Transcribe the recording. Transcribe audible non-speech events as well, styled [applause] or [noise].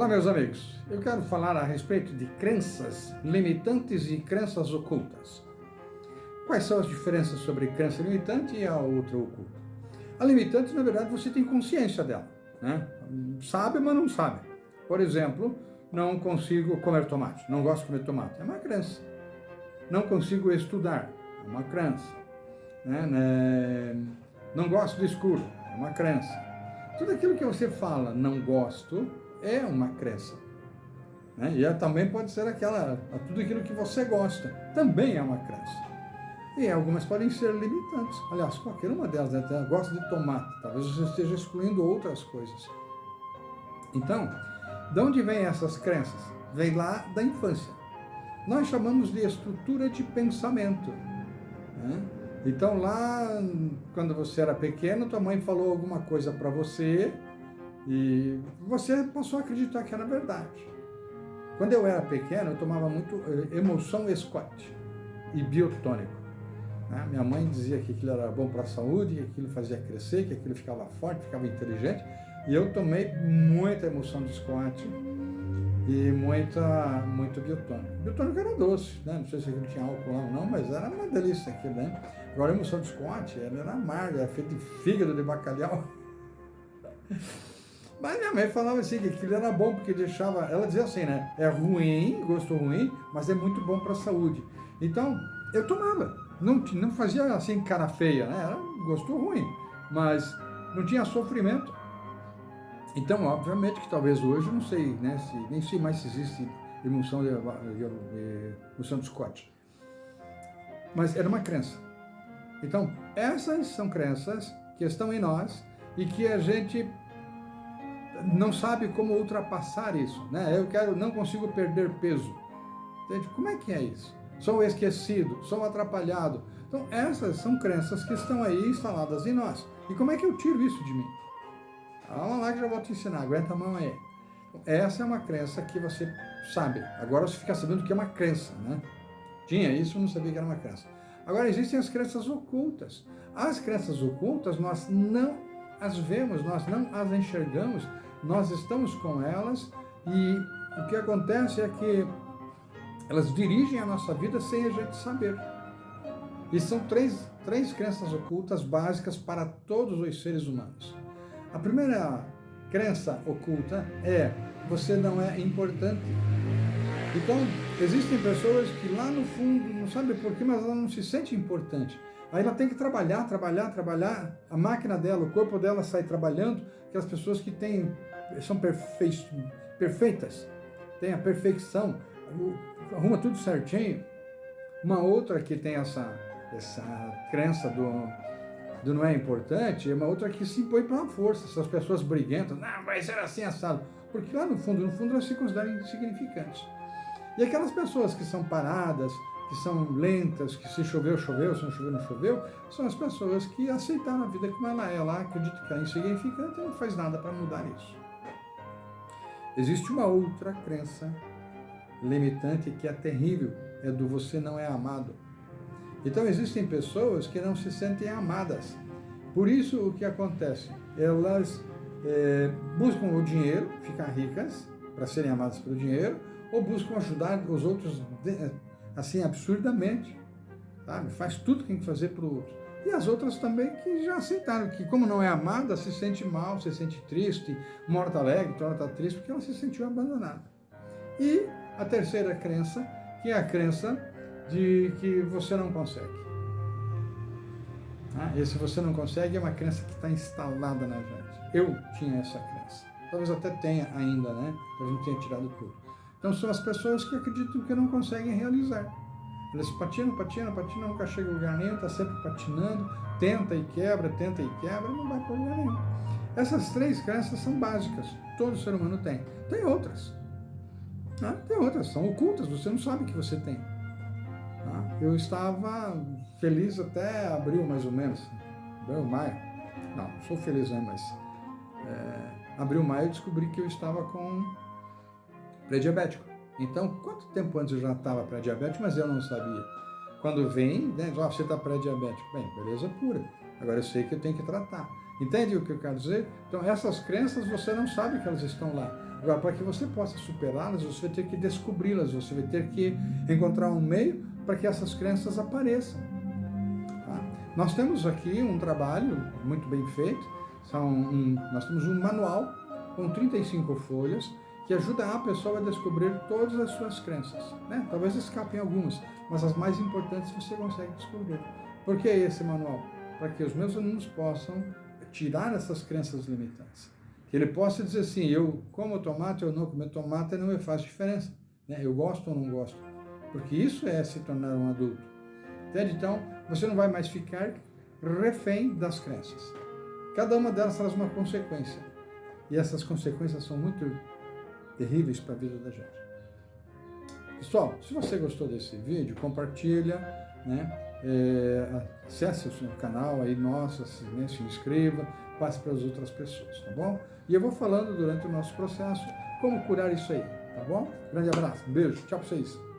Olá, meus amigos. Eu quero falar a respeito de crenças limitantes e crenças ocultas. Quais são as diferenças sobre crença limitante e a outra oculta? A limitante, na verdade, você tem consciência dela. Né? Sabe, mas não sabe. Por exemplo, não consigo comer tomate, não gosto de comer tomate. É uma crença. Não consigo estudar. É uma crença. Né? né? Não gosto do escuro. É uma crença. Tudo aquilo que você fala, não gosto, é uma crença. Né? E também pode ser aquela, tudo aquilo que você gosta, também é uma crença. E algumas podem ser limitantes. Aliás, qualquer uma delas, né? gosta de tomate, talvez você esteja excluindo outras coisas. Então, de onde vêm essas crenças? Vem lá da infância. Nós chamamos de estrutura de pensamento. Né? Então lá, quando você era pequeno, tua mãe falou alguma coisa para você e você passou a acreditar que era verdade. Quando eu era pequeno, eu tomava muito eh, emoção Scott e biotônico. Né? Minha mãe dizia que aquilo era bom para a saúde, que aquilo fazia crescer, que aquilo ficava forte, ficava inteligente. E eu tomei muita emoção de Scott e muita, muito biotônico. Biotônico era doce, né? não sei se aquilo tinha álcool lá ou não, mas era uma delícia aquilo, né? Agora a emoção de Scott, ela era amarga, era feita de fígado de bacalhau. [laughs] Mas minha mãe falava assim, que aquilo era bom, porque deixava, ela dizia assim, né, é ruim, gosto ruim, mas é muito bom para a saúde. Então, eu tomava, não, não fazia assim cara feia, né, era gosto ruim, mas não tinha sofrimento. Então, obviamente que talvez hoje, não sei, né, se, nem sei mais se existe de, de, emulsão de Scott. Mas era uma crença. Então, essas são crenças que estão em nós e que a gente não sabe como ultrapassar isso. Né? Eu quero, não consigo perder peso. Entende? Como é que é isso? Sou esquecido, sou atrapalhado. Então essas são crenças que estão aí instaladas em nós. E como é que eu tiro isso de mim? Calma lá que já vou te ensinar, aguenta a mão aí. Essa é uma crença que você sabe. Agora você fica sabendo que é uma crença, né? Tinha isso, não sabia que era uma crença. Agora existem as crenças ocultas. As crenças ocultas nós não as vemos, nós não as enxergamos, nós estamos com elas e o que acontece é que elas dirigem a nossa vida sem a gente saber. E são três, três crenças ocultas básicas para todos os seres humanos. A primeira crença oculta é você não é importante. Então, existem pessoas que lá no fundo, não sabem porquê, mas ela não se sente importante. Aí ela tem que trabalhar, trabalhar, trabalhar, a máquina dela, o corpo dela sai trabalhando, aquelas pessoas que têm são perfe... perfeitas, tem a perfeição, arruma tudo certinho. Uma outra que tem essa, essa crença do, do não é importante, é uma outra que se impõe pela força, essas pessoas briguentas, não, vai ser assim assado, porque lá no fundo, no fundo elas se consideram insignificantes. E aquelas pessoas que são paradas, que são lentas, que se choveu, choveu, se não choveu, não choveu, são as pessoas que aceitaram a vida como ela é, ela acredita que é insignificante e não faz nada para mudar isso. Existe uma outra crença limitante que é terrível, é do você não é amado. Então existem pessoas que não se sentem amadas. Por isso o que acontece? Elas é, buscam o dinheiro, ficar ricas, para serem amadas pelo dinheiro, ou buscam ajudar os outros assim absurdamente. Sabe? Faz tudo que tem que fazer para o outro. E as outras também que já aceitaram que, como não é amada, se sente mal, se sente triste, morta alegre, torna triste, porque ela se sentiu abandonada. E a terceira crença, que é a crença de que você não consegue. Ah, e se você não consegue, é uma crença que está instalada na gente. Eu tinha essa crença. Talvez até tenha ainda, né? Talvez não tenha tirado tudo. Então são as pessoas que acreditam que não conseguem realizar. Eles patinam, patinam, patinam, nunca chega a lugar nenhum, está sempre patinando, tenta e quebra, tenta e quebra, não vai para lugar nenhum. Essas três crenças são básicas, todo ser humano tem. Tem outras. Ah, tem outras, são ocultas, você não sabe que você tem. Ah, eu estava feliz até abril, mais ou menos. Abril, maio. Não sou feliz, né, mas... É, abril, maio, eu descobri que eu estava com pré-diabético. Então, quanto tempo antes eu já estava pré-diabético, mas eu não sabia? Quando vem, né, oh, você está pré-diabético. Bem, beleza pura. Agora eu sei que eu tenho que tratar. Entende o que eu quero dizer? Então, essas crenças você não sabe que elas estão lá. Agora, para que você possa superá-las, você vai ter que descobri-las, você vai ter que encontrar um meio para que essas crenças apareçam. Tá? Nós temos aqui um trabalho muito bem feito, são um, nós temos um manual com 35 folhas que ajuda a pessoa a descobrir todas as suas crenças. Né? Talvez escapem algumas, mas as mais importantes você consegue descobrir. Por que esse manual? Para que os meus alunos possam tirar essas crenças limitantes. Que ele possa dizer assim, eu como tomate ou não comer tomate não me faz diferença. Né? Eu gosto ou não gosto. Porque isso é se tornar um adulto. Entende? Então, você não vai mais ficar refém das crenças. Cada uma delas traz uma consequência. E essas consequências são muito terríveis para a vida da gente. Pessoal, se você gostou desse vídeo, compartilha, né? É, acesse o seu canal aí, nosso, se, né, se inscreva, passe para as outras pessoas, tá bom? E eu vou falando durante o nosso processo como curar isso aí, tá bom? Grande abraço, beijo, tchau para vocês.